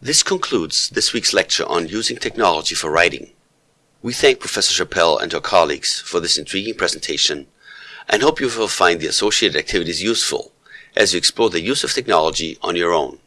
This concludes this week's lecture on using technology for writing. We thank Professor Chappell and her colleagues for this intriguing presentation and hope you will find the associated activities useful as you explore the use of technology on your own.